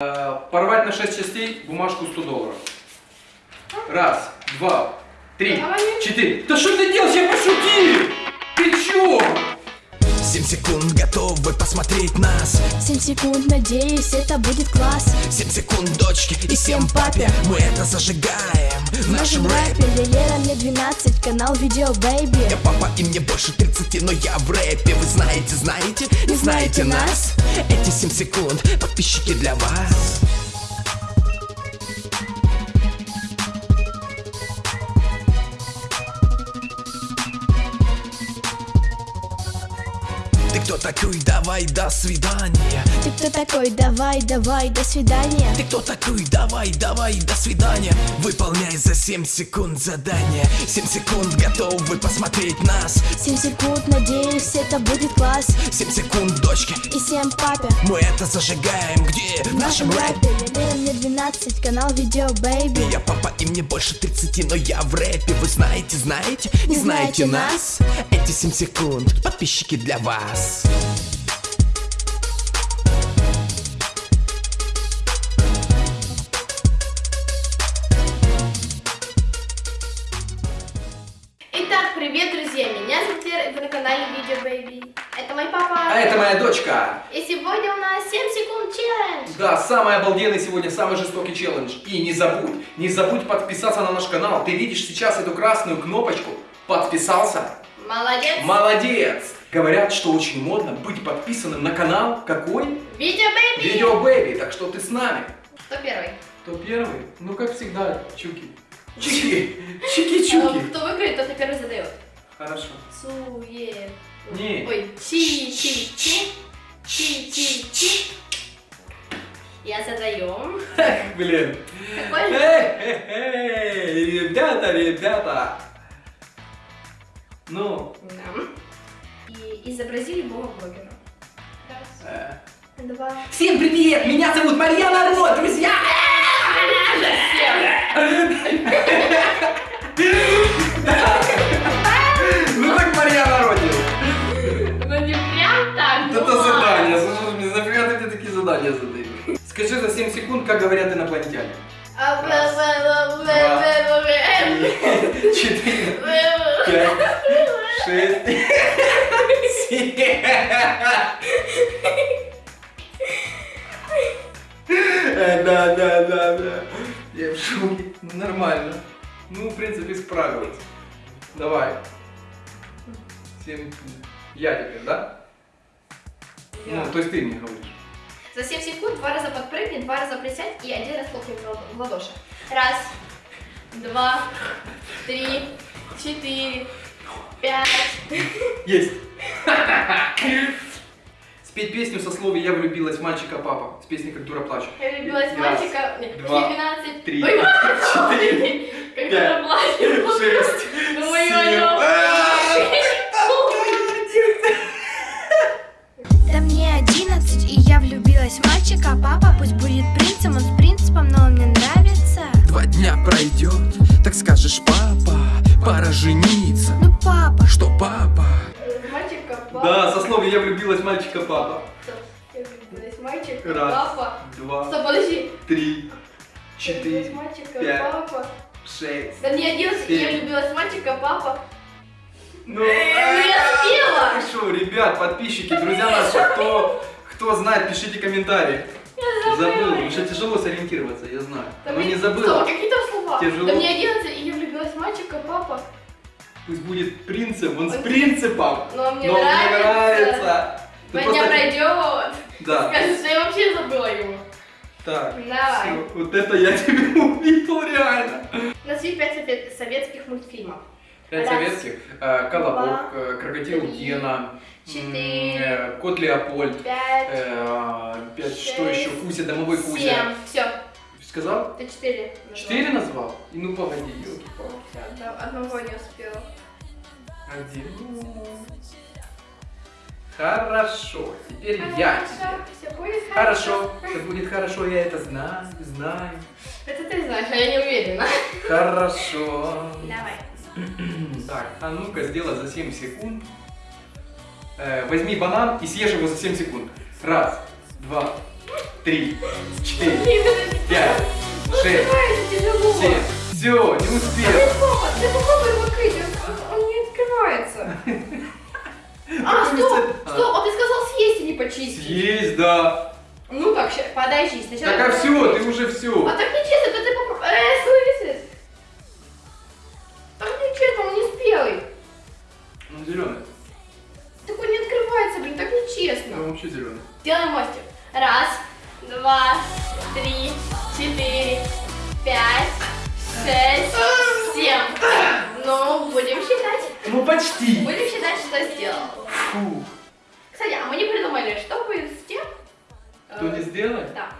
Э, Порвать на 6 частей бумажку 100 долларов. Раз, два, три, четыре. Да что ты делаешь? Я пошутил! Ты чё? 7 секунд готовы посмотреть нас 7 секунд, надеюсь, это будет класс 7 секунд дочки и 7 папе Мы это зажигаем в нашем рэпе Лера мне 12, канал Видео Бэйби Я папа и мне больше 30, но я в рэпе Вы знаете, знаете, не знаете нас Эти 7 секунд. Подписчики для вас кто такой? Давай, до свидания Ты кто такой? Давай, давай, до свидания. Ты кто такой? Давай, давай, до свидания. Выполняй за 7 секунд задание. 7 секунд готовы посмотреть нас. 7 секунд, надеюсь, это будет класс. 7 секунд, дочки, И 7 папе. Мы это зажигаем. Где? В нашем рэпе мне 12, канал Видео Бэйби Я папа и мне больше 30, но я в рэпе. Вы знаете, знаете, не Не знаете знаете нас? Эти 7 секунд, подписчики для вас привет, друзья! Меня зовут Лера, и вы на канале Video Baby. Это мой папа. А это моя дочка. И сегодня у нас 7 секунд челлендж. Да, самый обалденный сегодня, самый жестокий челлендж. И не забудь, не забудь подписаться на наш канал. Ты видишь сейчас эту красную кнопочку? Подписался? Молодец. Молодец! Говорят, что очень модно быть подписанным на канал какой? Video Baby. Video Baby, так что ты с нами. Кто первый? Кто первый? Ну, как всегда, Чуки. Чики, чики, Э, чуки. Кто выиграет, тот и первый задает. Хорошо. Суе. Не. Ой, чи чи чи чи чи чи. Я задаю. Блин. Какой? Эй, эй, эй, ребята, ребята. Ну, Да. И изобрази любого блогера. Э, два. Всем привет! Меня зовут Марьяна Ро, друзья! Ну как Марьяна Ро делает? Ну не прям так. Это ну задание, слушай, мне нафига ты мне такие задания задаешь? Скажи за 7 секунд, как говорят инопланетяне. Четыре, пять, шесть, Да, да, да, да. Я в шоке. Ну, Нормально. Ну, в принципе, справилась. Давай. Семь. Я теперь, да? Ну, то есть ты мне говоришь. За 7 секунд два раза подпрыгни, два раза присядь и один раз хлопни в ладоши. Раз, два, три, четыре, пять. Есть. Спеть песню со словами «Я влюбилась в мальчика папа» с песней «Как дура плачет». Я влюбилась в Раз, мальчика. Нет, два, 12. три, четыре, пять. Шесть. Ну, семь. ё-моё. Да мне 11, и я влюбилась в мальчика Папа пусть будет принцем, он с принципом, но он мне нравится Два дня пройдет, так скажешь, папа Пора жениться Ну папа, Что, папа? Да, со словами «Я влюбилась в мальчика папа». Стоп, Я влюбилась мальчика, Раз, папа. два, Стоп, подожди. три, Я четыре, в мальчика, пять. папа. шесть. Да мне 11, и я влюбилась в мальчика, папа. Ну, я спела. Хорошо, ребят, подписчики, друзья наши, кто, кто знает, пишите комментарии. Я Забыл, забыла. потому что тяжело сориентироваться, я знаю. Да Но мне- не Стоп, забыла. какие там слова? Тяжело. Да мне 11, и я влюбилась в мальчика, папа. Пусть будет принцем, он с принципом. Но мне Но мне нравится. нравится. Ты дня просто- пройдет. Да. Скажешь, что я вообще забыла его. Так, Давай. всё, вот это я тебе увидел реально. Назови пять совет- советских мультфильмов. Пять Раз, советских. Э, Колобок, два, э, Крокодил три, Гена, четыре, э, Кот Леопольд, Пять, э, пять, что шесть, еще, Куся, Домовой Кузя. семь. Все, Сказал? ты четыре. назвал. Четыре назвал? И ну погоди, елки Всё, одно- Одного не успела. Один. Хорошо, теперь я тебе. Хорошо, все будет хорошо, я это знаю, знаю. Это ты знаешь, а я не уверена. Хорошо. Давай. Так, а ну-ка сделай за 7 секунд. Э, возьми банан и съешь его за 7 секунд. Раз, два, три, четыре, пять, шесть, семь. Все, не успел. А, стоп, стоп, а ты сказал съесть, а не почистить. Есть, да. Ну как, подожди, сначала... Так а все, ты уже все. А так почти. Будем считать, что сделал. Фу. Кстати, а мы не придумали, что будет с тем... Кто э, не сделает? Да.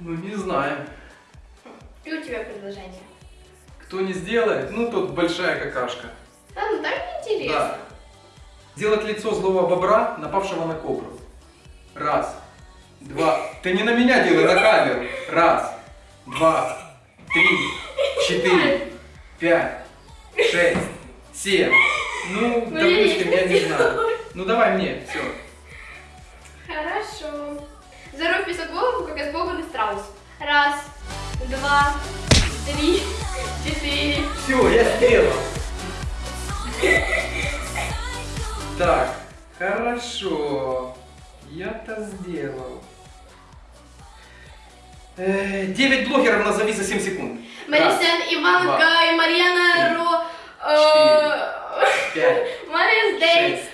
Ну не знаю. И у тебя предложение. Кто не сделает, ну тот большая какашка. Да, ну так неинтересно. Да. Сделать лицо злого бобра, напавшего на кобру. Раз, два. Ты не на меня делай, на камеру. Раз, два, три, четыре, пять, шесть, семь. Ну, Ну, допустим, не я не знаю. Ну давай мне, все. Хорошо. В песок голову, как испуганный страус. Раз, два, три, четыре. Все, я сделал. Так, хорошо. Я-то сделал. Э, Девять блогеров назови за 7 секунд. Марисен, Иванка и Марьяна Ро... э, Дейт, шесть,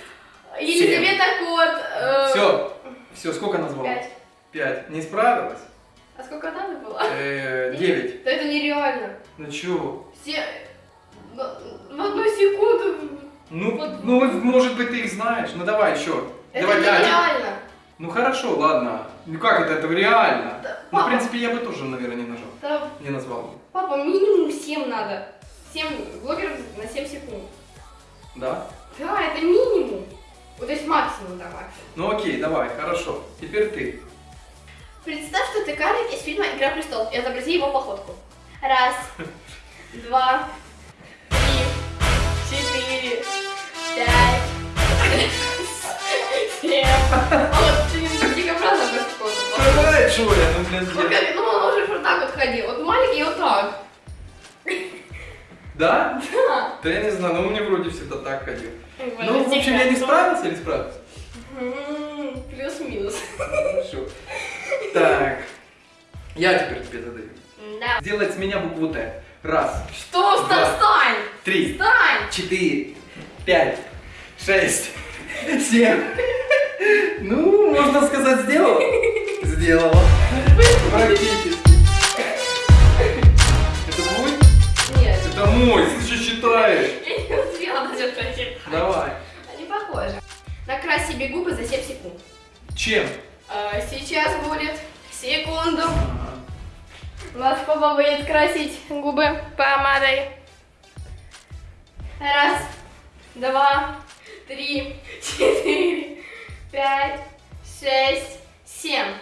Елизавета Кот. э, Все. Все, сколько назвал? Пять. Пять. Не справилась? А сколько надо было? Э, Девять. Да это нереально. Ну чё? Все... В одну секунду. Ну, ну, может быть, ты их знаешь. Ну давай еще. Это давай, нереально. Ну хорошо, ладно. Ну как это, это реально? Да, Ну, в принципе, я бы тоже, наверное, не нажал. Да, Не назвал бы. папа, минимум 7 надо. 7 блогеров на 7 секунд. Да? Да, это минимум. Вот, то есть максимум, да, максимум. Ну окей, давай, хорошо. Теперь ты. Представь, что ты карлик из фильма «Игра престолов» и изобрази его походку. Раз, два, три, четыре, пять, семь. А вот ты дикобраза без какого-то. Давай, что я, ну, блин, я- как- Ну, он уже вот так вот ходил. Вот маленький вот так. Да? Да. Да я не знаю, но у меня вроде всегда так ходил. Ну, в общем, я не справился или справился? М, Плюс-минус. Хорошо. Так. Я теперь тебе задаю. Да. Сделать с меня букву Т. Раз, Что? Да. встань! три, Встань! четыре, пять, шесть, семь. Ну, можно сказать, сделала. Сделала. Практически. Нет, Это мой, ты же считаешь. я не успела даже прочитать. Давай. Они похожи. Накрась себе губы за 7 секунд. Чем? А, сейчас будет секунду. Вас папа будет красить губы помадой. Раз, два, три, четыре, пять, шесть, семь.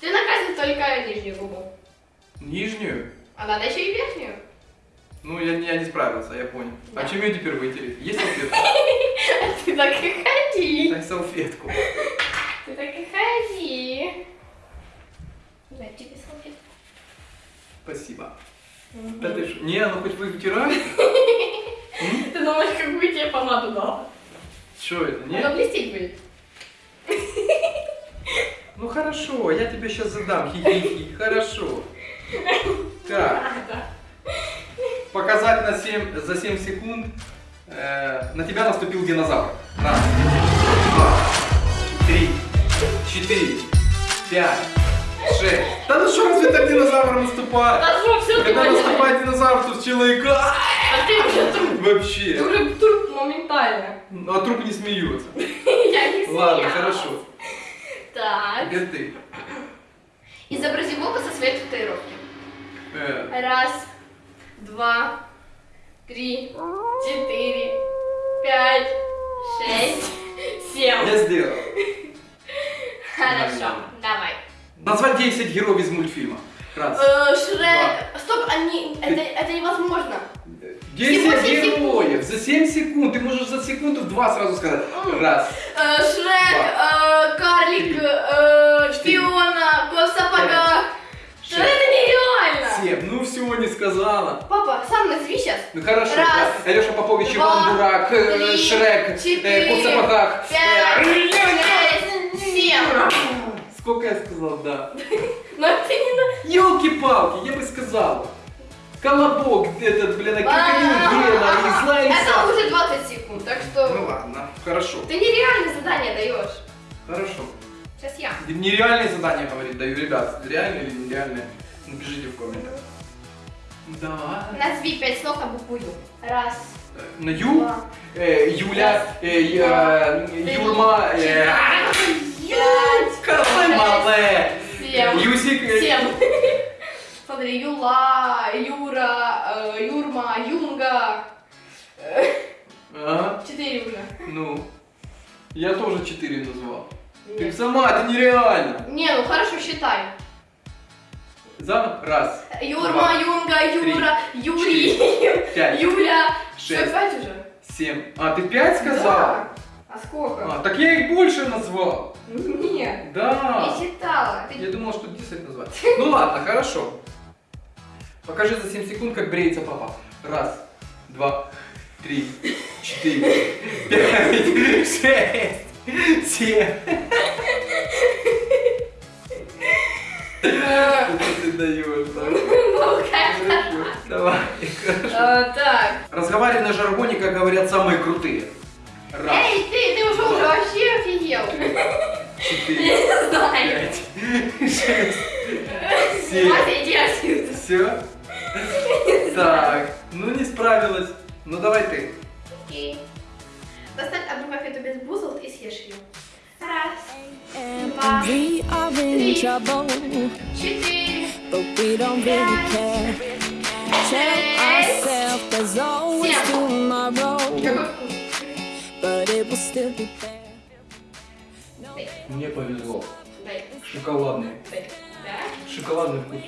Ты накрасил только нижнюю губу. Нижнюю? А надо еще и верхнюю. Ну, я, я не справился, я понял. Да. А чем ее теперь вытереть? Есть салфетка? Ты так и ходи. Дай салфетку. Ты так и ходи. Дай тебе салфетку. Спасибо. Да ты что? Не, ну хоть вытирай. Ты думаешь, какую тебе помаду дал? Что это, Она нет? блестеть будет. Ну хорошо, я тебе сейчас задам. Хи-хи-хи. Хорошо. Так, показать на 7, за 7 секунд. Э, на тебя наступил динозавр. Раз, два, три, четыре, пять, шесть. Да ну что, разве так динозавр наступает? А что, все ты Когда поняла? наступает динозавр, тут человека а, А ты уже труп. Ты вообще. уже труп моментально. Ну, А труп не смеется. Я не Ладно, смеялась. хорошо. Так. Теперь ты. Изобрази волка со своей татуировки. Э, Раз, два, три, четыре, пять, шесть, семь. я сделал. Хорошо, давай. Назвать 10 героев из мультфильма. Раз. Э, Шрек. Стоп, они... Это, это невозможно. 10 Всего семь героев за 7 секунд. Ты можешь за секунду два сразу сказать. Раз. Э, Шрек, э, Карлик, э, Шпиона, Кот в сказала. Папа, сам назови сейчас. Ну хорошо. Раз, Алеша Попович, два, Иван Дурак, э, три, Шрек, э, четыре, Кот в сапогах. Пять, Э, шесть, семь. Сколько я сказал, да? Но это не на... Елки-палки, я бы сказал. Колобок, этот, блин, а крокодил Гена, и злая Это уже 20 секунд, так что... Ну ладно, хорошо, Ты нереальное задание даешь. хорошо. Сейчас я. Нереальные задания, говорит, даю, ребят. Реальные или нереальные? Напишите в комментах. Да. Назови пять слов на букву Ю. Раз, Э, На Ю, два, э, Юля, э, я- три, Юрма, э, Колымале, семь. Юсик, э, Семь. Смотри, Юла, Юра, э, Юрма, Юнга. Э, Ага, Четыре уже. ну, я тоже четыре назвал. Ты сама, это нереально. Не, ну хорошо, считай. Заново, раз, Юрма, Два, Юнга, Юра, Юрий, пять, Юля. Что, шесть. пять уже? семь. А, ты пять сказала? Да. А сколько? А, так я их больше назвал. Нет. Да. Не считала. Ты- Я думал, что 10 назвать. Ну ладно, хорошо. Покажи за 7 секунд, как бреется папа. Раз, два, три, четыре, пять, шесть, семь. Давай. Э, Так. Разговаривай на жаргоне, как говорят самые крутые. Раз, Эй, ты, ты уже уже вообще офигел. четыре, Я не знаю. пять, шесть, семь. Иди. Все? Так, ну не справилась. Ну давай ты. Окей. Достань одну конфету без бузол и съешь ее. Раз, Два, три. четыре, but we don't really care. Tell ourselves there's always tomorrow, but it will still be there. Мне повезло. Шоколадный. Шоколадный вкус.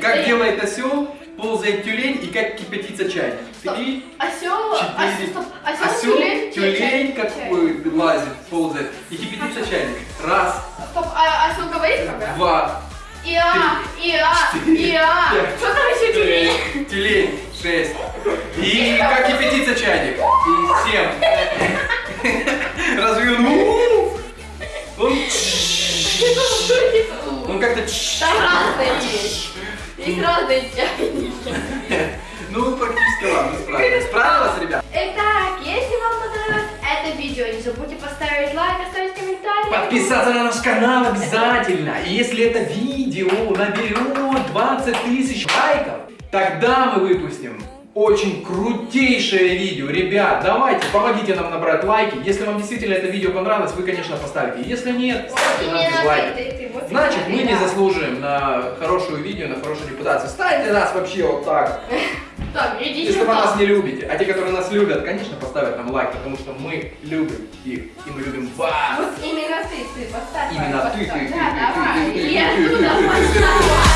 Как делает осел, ползает тюлень и как кипятится. Стоп. Три, Осел, четыре. осел, осел, Осел, тюлень, тюлень Есть разные чайники. Ну, практически ладно, справилась. Справилась, ребят? Итак, если вам понравилось это видео, не забудьте поставить лайк, оставить комментарий. Подписаться на наш канал обязательно. И если это видео наберет 20 тысяч лайков, тогда мы выпустим очень крутейшее видео. Ребят, давайте, помогите нам набрать лайки. Если вам действительно это видео понравилось, вы, конечно, поставите. Если нет, ставьте нам Именно ты, ты, ты, Значит, мы не да. заслуживаем на хорошее видео, на хорошую репутацию. Ставьте нас вообще вот так, Так, идите если вы нас не любите. А те, которые нас любят, конечно, поставят нам лайк, потому что мы любим их, и мы любим вас. Вот именно ты, ты, поставь. Именно лайк, ты, ты, поставь. ты, Да, ты, давай. ты, ты, Я ты, ты, туда ты, ты, ты, поставила.